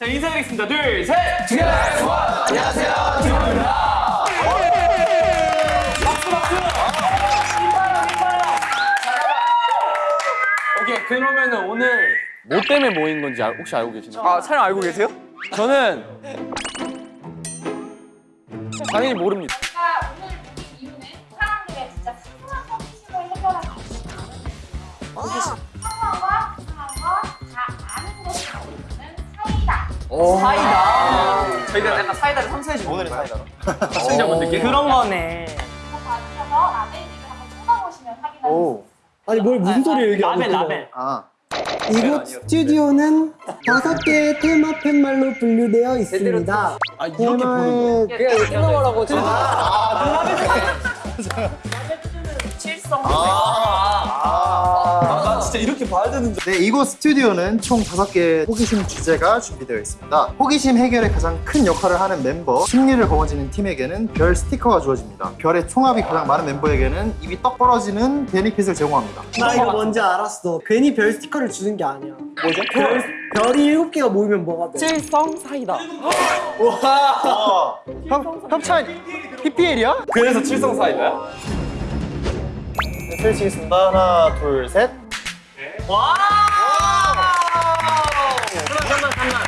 자 인사드리겠습니다. 둘, 셋. 안녕하세요 팀입니다 박수 박수. 오케이 그러면은 오늘 뭐 때문에 모인 건지 알- 혹시 알고 계시나요? 아 촬영 알고 계세요? 저는 당연히 모릅니다. 오늘 이유는 사람들의 진짜 소소한 호기심을 해결하기 위해서 사이다. 사이다. 저희가 약간 사이다를 상상해 주는 오늘의 사이다. 시청자 분들께 그런 거네. 이거 봐주셔서 라벨들을 한번 찾아보시면 확인할 수 있어요. 아니 뭘 무슨 소리 얘기하고 라벨. 라벨. 아 이곳 스튜디오는 다섯 개의 테마 팻말로 분류되어 있습니다. 아 이렇게 보는 거. 테마의 끊어보라고 지금. 나 진짜 이렇게 봐야 되는 줄. 네, 이곳 스튜디오는 총 다섯 개의 호기심 주제가 준비되어 있습니다. 호기심 해결에 가장 큰 역할을 하는 멤버, 승리를 거머쥐는 팀에게는 별 스티커가 주어집니다. 별의 총합이 가장 많은 멤버에게는 입이 떡 벌어지는 베니핏을 제공합니다. 나 이거 뭔지 알았어. 괜히 별 스티커를 주는 게 아니야. 뭐죠? 별, 별이 일곱 개가 모이면 뭐가 돼? 칠성 사이다. 협, 협찬 PPL이야? 그래서 칠성 사이다야? 네, 펼치겠습니다. 하나, 둘, 셋. 와! 잠깐만 잠깐만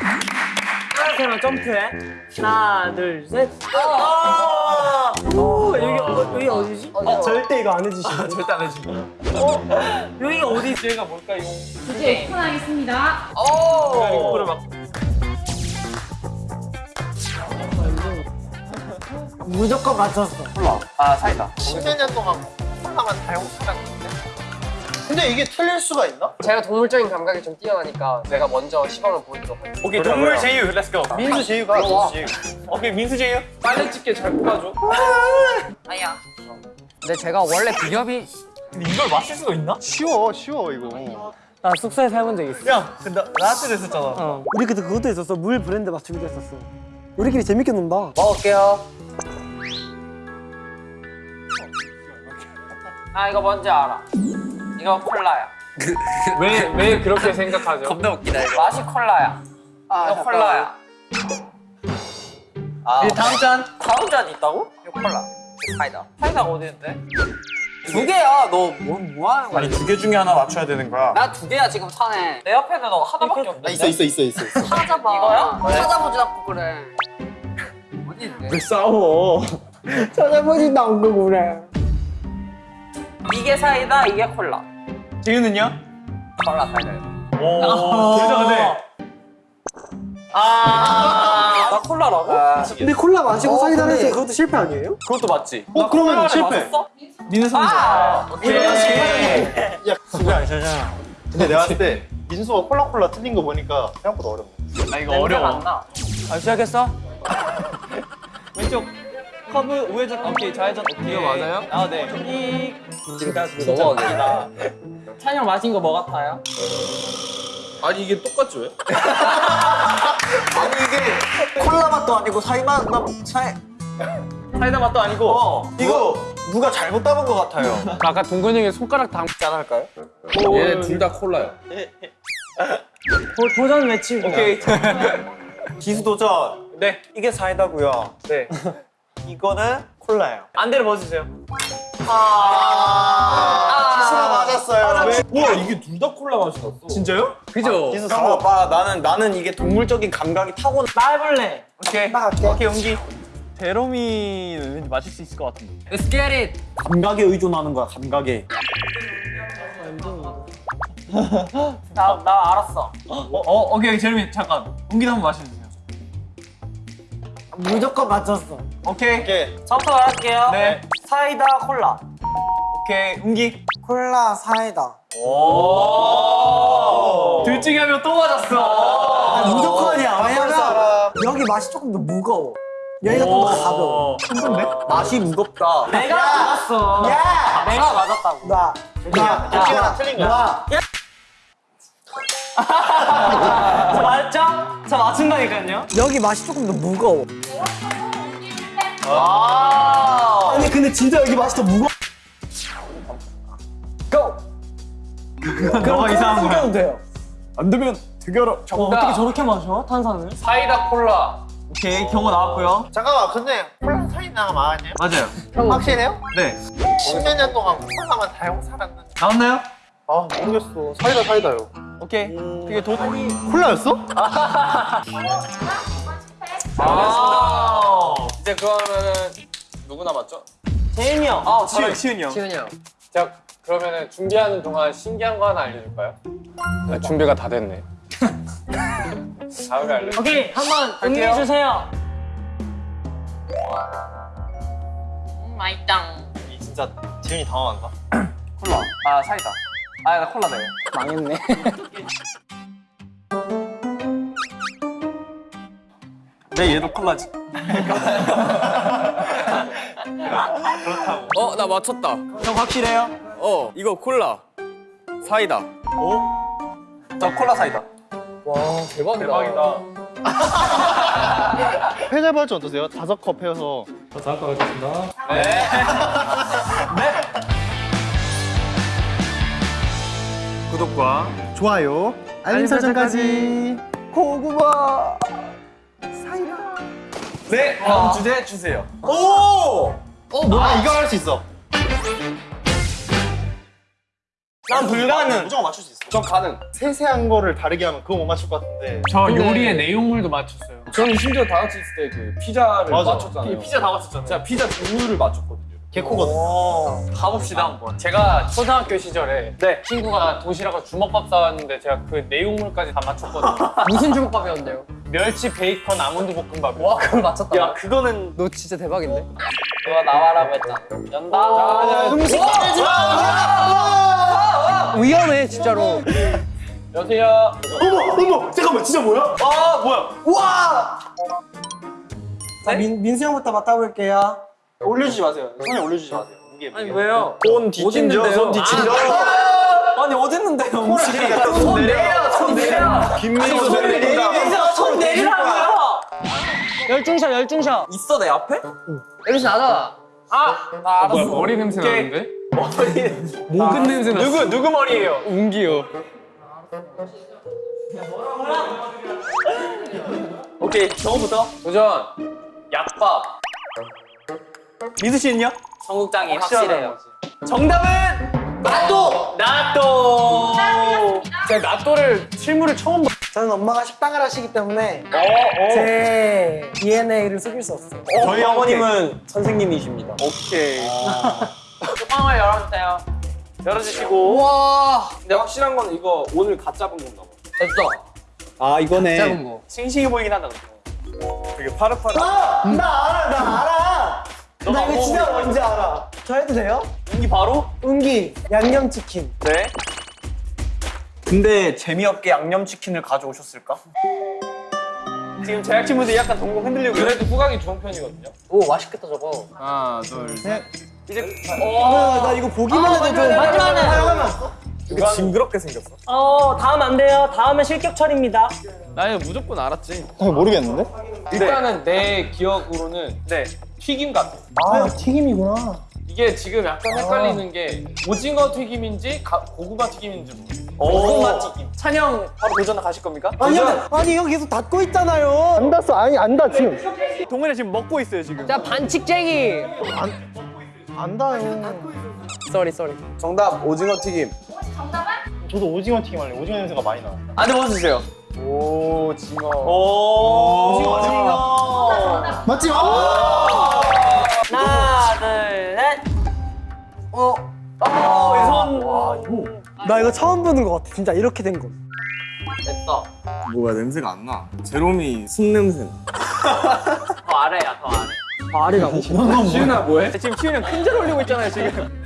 잠깐만. 점프해. 하나 둘 셋. 아! 오 여기 어, 여기 어디지? 어, 절대 이거 안 해주시고. 절대 안 해주고. 여기가 어디? 주제가 뭘까요? 주제 오픈하겠습니다. 오. 이거를 막 무조건 맞췄어. 아 사이다. 십몇 년 동안 콜라만 다용 찾았는데. 근데 이게 틀릴 수가 있나? 제가 동물적인 감각이 좀 뛰어나니까 제가 먼저 시범을 보여드리도록 하겠습니다. 오케이 동물 제유 let's go. 민수 제휴가 민수 제휴. 오케이 민수 제유. 빨리 찍게 잘 뽑아줘. 아야. 근데 제가 원래 비협이 근데 이걸 맞힐 수가 있나? 쉬워, 쉬워 이거. 나 숙소에서 해본 적 있어. 야 근데 나한테도 했었잖아. 어. 우리 그때 그것도 했었어. 물 브랜드 맞추기도 했었어. 우리끼리 재밌게 논다. 먹을게요. 아 이거 뭔지 알아. 이거 콜라야. 왜 왜 그렇게 생각하죠? 웃기다 이거. 맛이 콜라야. 이거 콜라야. 아 다음 잔. 다음 잔 있다고? 이거 콜라. 이거 사이다. 사이다가 어디 있는데? 두 개야. 너뭔뭐 뭐 하는 거야? 아니 두 개 중에 하나 맞춰야 되는 거야. 나 두 개야 지금 사네. 내 옆에는 너 하나밖에 없는데. 아 있어, 있어, 있어, 있어. 있어. 찾아봐. 이거야? 찾아보지 않고 그래. 어디 있는데? 왜 싸워? 찾아보지도 않고 그래. 이게 사이다, 이게 콜라. 제유는요? 콜라 사이다. 오. 근데. 아. 나 콜라라고? 근데 콜라 마시고 어, 사이다 근데- 해서 그것도 실패 아니에요? 그것도 맞지. 어, 그러면 실패. 맞았어? 민수 아! 오케이. 야, 그게 괜찮아. 근데 내가 봤을 때 민수가 콜라콜라 틀린 거 보니까 생각보다 어렵네. 아 이거 어려워. 안 나. 아 시작했어? 왼쪽 커브 우회전 오케이 좌회전 오케이. 이거 맞아요? 아 네. 이 진짜 진짜 넘어가게. 웃기다. 찬영 마신 거 뭐 같아요? 아니 이게 똑같지 왜? 아니 이게 콜라 맛도 아니고 사이다 맛 사이. 사이다 맛도 아니고. 어 이거 누가 잘못 담은 것 같아요. 아까 동근 형이 손가락 담지 않을까요? 얘 둘 다 콜라요. 도, 도전 외치고. 오케이. 기수 도전. 네. 이게 사이다고요. 네. 이거는 콜라예요. 안대를 벗으세요. 기수가 맞았어요. 왜? 와 이게 둘 다 콜라 맛이 났어. 진짜요? 그죠? 기수 형 상호. 오빠 나는 나는 이게 동물적인 감각이 타고 나 해볼래. 오케이. 나 할게. 오케이 연기. 제롬이는 왠지 맞힐 수 있을 것 같은데. Let's get it. 감각에 의존하는 거야 감각에. 나, 나 알았어. 어, 어 오케이 제롬이 잠깐. 연기도 한번 마셔주세요. 무조건 맞췄어. 오케이. 오케이. 저부터 말할게요. 네. 사이다 콜라. 오케이 연기. 콜라 사이다. 오. 둘 중에 한명또 맞았어. 아, 무조건이야. 왜냐면. 여기 맛이 조금 더 무거워. 여기가 좀더 가벼워. 힘든데? 맛이 무겁다. 내가 맞았어. 야! 내가 맞았다고. 나. 야, 도끼 하나 틀린 거야. 나. 저 맞죠? 저 맞춘다니까요. 여기 맛이 조금 더 무거워. 아. 아니 근데 진짜 여기 맛이 더 무거워. 고! 너가 이상한 거야. 면 돼요. 안 되면 드겨러. 어, 어떻게 저렇게 마셔? 탄산을? 사이다 콜라. 오케이 경호 나왔고요. 잠깐만, 근데 콜라 사이다가 많았냐? 맞아요. 확실해요? 네. 십몇 년 동안 콜라만 달고 살았는데. 나왔나요? 아, 모르겠어. 사이다 사이다요. 오케이. 그게 도. 콜라였어? 두번 실패. 아. 이제 그러면은 누구 남았죠? 재윤이 형. 아, 시윤이 형. 재윤이 형. 자, 그러면은 준비하는 동안 신기한 거 하나 알려줄까요? 아, 준비가 다 됐네. 다음에 알려. 오케이 한번 응해 주세요. 음, 이 진짜 지윤이 당황한다. 콜라. 아 사이다. 아 나 콜라 네. 망했네. 내 얘도 콜라지. 어, 나 맞췄다. 형 확실해요? 어, 이거 콜라. 사이다. 저 콜라 사이다. 와, 대박이다. 대박이다. 회자 버전 어떠세요? 다섯 컵 해서. 구독과 좋아요. 알림 설정까지. 고구마. 네 다음 주제 주세요. 어, 뭐야? 이거 할 수 있어. 난 불가능. 무조건 맞출 수 있어. 저 가능. 세세한 거를 다르게 하면 그거 못 맞출 것 같은데. 저 요리의 내용물도 맞췄어요. 저는 심지어 다 같이 있을 때 그 피자를 맞아. 맞췄잖아요. 피자 다 맞췄잖아요. 제가 피자 종류를 맞췄거든요. 개코거든. 가봅시다 한번. 제가 초등학교 시절에 친구가 도시락을 주먹밥 싸왔는데 제가 그 내용물까지 다 맞췄거든요. 무슨 주먹밥이었는데요? 멸치 베이컨 아몬드 볶음밥. 와 그걸 맞췄다. 야 그거는 너 진짜 대박인데? 너가 나와라고 했잖아. 연다. 음식 꺼내지 마. 위험해 진짜로. 여보세요. 어머, 어머, 잠깐만, 진짜 뭐야? 아 뭐야? 자, 민, 민수 형부터 맡아볼게요. 올려주지 마세요. 손에 올려주지 마세요. 무게 무게. 아니 왜요? 손 뒤친죠. 손 뒤친죠. 아 니 어딨는데요? 음식이. 손 내려. 손 내려. 김민수 손 내린다. 손 내리라고요. 열중샷 열중샷. 있어 내 앞에? 열중 나잖아. 아, 나 알았어. 머리 냄새 나는데? 머리. 목은 냄새 나. 누구 누구 머리예요? 웅기요. 오케이 정부터 도전. 약밥. 민수 씨는요? 청국장이 확실해요. 정답은 나또 나또. 제가 나또를 실물을 처음 봐. 저는 엄마가 식당을 하시기 때문에 어, 어. 제 DNA를 속일 수 없어요. 저희 어머님은 선생님이십니다. 오케이. 뚜껑을 열어주세요. 열어주시고. 와. 근데 확실한 건 이거 오늘 갓 잡은 건가 봐. 됐어. 아 이거네. 작은 거. 싱싱해 보이긴 하다. 되게 파릇파릇. 나 알아, 나 알아. 나 이거 진짜 뭔지 알아. 저 해도 돼요? 이 바로? 은기 양념치킨. 네. 근데 재미없게 양념치킨을 가져오셨을까? 지금 제작진분들이 약간 동공 흔들리고 그래도 후각이 좋은 편이거든요. 오 맛있겠다 저거. 하나, 둘, 셋. 이제 어, 나 이거 보기만 해도 좀 마지막에. 이게 징그럽게 생겼어. 어 다음 안 돼요. 다음은 실격 처리입니다. 나 이거 무조건 알았지. 모르겠는데? 일단은 내 기억으로는 네. 튀김 같아. 아, 튀김이구나. 이게 지금 약간 헷갈리는 게 오징어 튀김인지 가- 고구마 튀김인지 모르겠어. 고구마 튀김. 찬영 바로 도전 가실 겁니까? 아니, 형, 아니, 형 계속 닫고 있잖아요. 안 닫았어. 아니, 안 닫, 지금. 동현이 지금 먹고 있어요 지금. 자 반칙쟁이. 안 닿아요. sorry sorry. 정답 오징어 튀김. 정답은 저도 오징어 튀김 할래. 오징어 냄새가 많이 나. 안에 넣어주세요. 오 징어. 오. 오징어, 정답 맞지? 하나 둘 셋. 어, 손. 나 이거 처음 보는 것 같아. 진짜 이렇게 된 거. 됐어. 뭐야 냄새가 안 나. 제롬이 숨 냄새. 더 아래야 더 아래. 아리라고? 시윤아 뭐해? 지금 키우형 큰절 올리고 있잖아요 지금.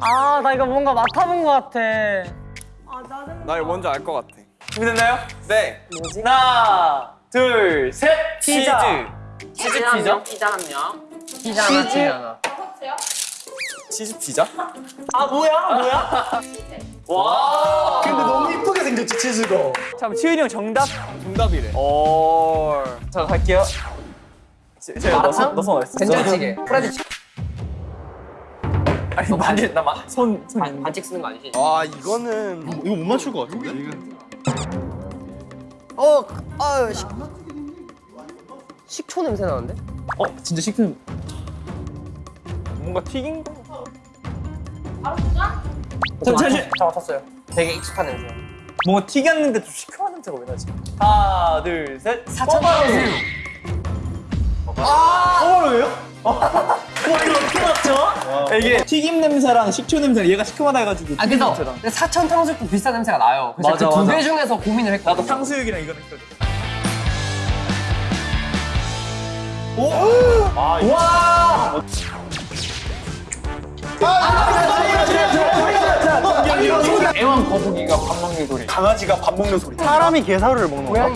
아 나 이거 뭔가 맡아본 것 같아. 나 이거 뭔지 알 것 같아. 준비됐나요? 네. 하나, 둘, 셋. 피자. 치즈. 치즈 피자? 피자 한 명. 피자 하나 치즈 하나. 치즈 피자? 아 뭐야 뭐야? 와. 근데 너무 이쁘게 생겼지, 치즈가. 잠 치윤이 형 정답? 정답이래. 오. 자 갈게요. 제- 제가 넣어서 넣어서 말했어. 된장찌개. 프라이드 치. 아니 나손 손. 반- 반칙 쓰는 거 아니지? 와 이거는 이거 못 맞출 것 같은데? 어, 아, 식, 식초 냄새 나는데? 어 진짜 식품 뭔가 튀긴 거 바로 도전. 잠시만 저 맞췄어요. 되게 익숙한 냄새. 뭔가 튀겼는데 좀 시큼한 냄새가 왜 나지? 하나 둘 셋 사천 꼬바로우 아 꼬바로우예요? 와 이거 어떻게 맞죠? 이게 튀김 냄새랑 식초 냄새랑 얘가 시큼하다 해가지고 아, 그래서 냄새랑. 근데 사천 탕수육도 비슷한 냄새가 나요. 그래서 맞아, 그두 맞아. 개 중에서 고민을 했거든. 나도 탕수육이랑 이거는 헷갈려 애완 거북이가 밥 먹는 소리. 강아지가 밥 먹는 소리 사람이 게사료를 먹는 거야?